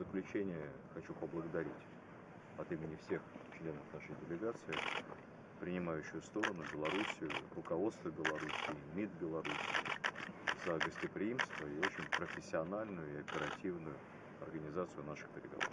заключение хочу поблагодарить от имени всех членов нашей делегации принимающую сторону Белоруссию, руководство Белоруссии, МИД Белоруссии за гостеприимство и очень профессиональную и оперативную организацию наших переговоров.